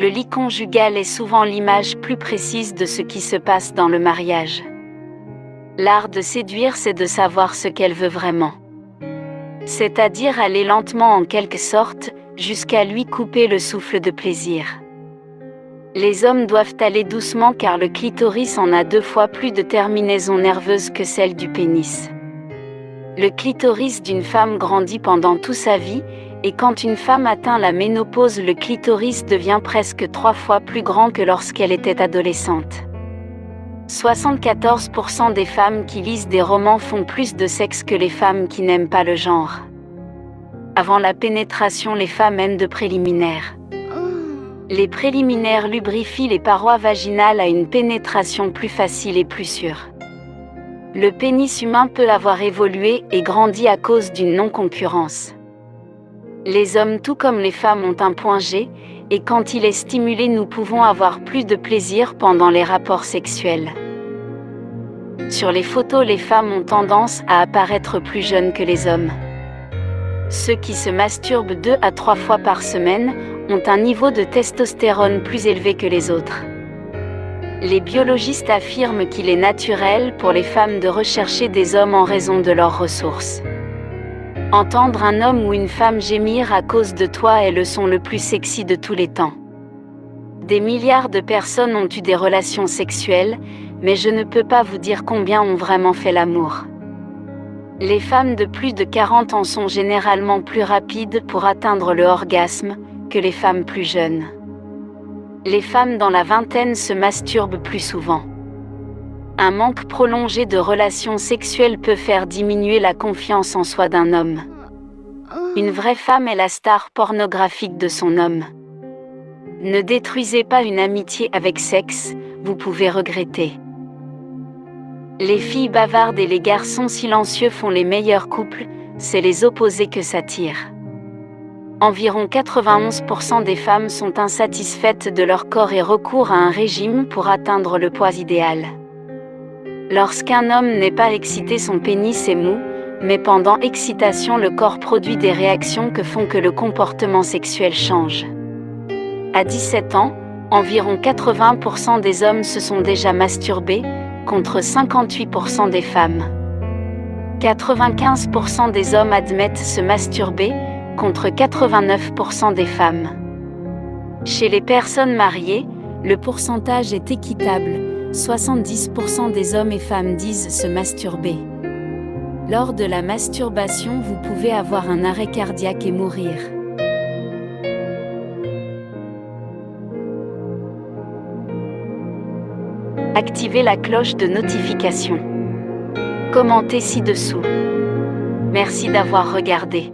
Le lit conjugal est souvent l'image plus précise de ce qui se passe dans le mariage. L'art de séduire, c'est de savoir ce qu'elle veut vraiment. C'est-à-dire aller lentement en quelque sorte, jusqu'à lui couper le souffle de plaisir. Les hommes doivent aller doucement car le clitoris en a deux fois plus de terminaisons nerveuses que celle du pénis. Le clitoris d'une femme grandit pendant toute sa vie, et quand une femme atteint la ménopause le clitoris devient presque trois fois plus grand que lorsqu'elle était adolescente. 74% des femmes qui lisent des romans font plus de sexe que les femmes qui n'aiment pas le genre. Avant la pénétration les femmes aiment de préliminaires. Les préliminaires lubrifient les parois vaginales à une pénétration plus facile et plus sûre. Le pénis humain peut avoir évolué et grandi à cause d'une non-concurrence. Les hommes tout comme les femmes ont un point G, et quand il est stimulé nous pouvons avoir plus de plaisir pendant les rapports sexuels. Sur les photos les femmes ont tendance à apparaître plus jeunes que les hommes. Ceux qui se masturbent deux à trois fois par semaine ont un niveau de testostérone plus élevé que les autres. Les biologistes affirment qu'il est naturel pour les femmes de rechercher des hommes en raison de leurs ressources. Entendre un homme ou une femme gémir à cause de toi est le son le plus sexy de tous les temps. Des milliards de personnes ont eu des relations sexuelles, mais je ne peux pas vous dire combien ont vraiment fait l'amour. Les femmes de plus de 40 ans sont généralement plus rapides pour atteindre le orgasme que les femmes plus jeunes. Les femmes dans la vingtaine se masturbent plus souvent. Un manque prolongé de relations sexuelles peut faire diminuer la confiance en soi d'un homme. Une vraie femme est la star pornographique de son homme. Ne détruisez pas une amitié avec sexe, vous pouvez regretter. Les filles bavardes et les garçons silencieux font les meilleurs couples, c'est les opposés que s'attirent. Environ 91% des femmes sont insatisfaites de leur corps et recourent à un régime pour atteindre le poids idéal. Lorsqu'un homme n'est pas excité son pénis est mou, mais pendant excitation le corps produit des réactions que font que le comportement sexuel change. À 17 ans, environ 80% des hommes se sont déjà masturbés, contre 58% des femmes. 95% des hommes admettent se masturber, contre 89% des femmes. Chez les personnes mariées, le pourcentage est équitable, 70% des hommes et femmes disent se masturber. Lors de la masturbation, vous pouvez avoir un arrêt cardiaque et mourir. Activez la cloche de notification. Commentez ci-dessous. Merci d'avoir regardé.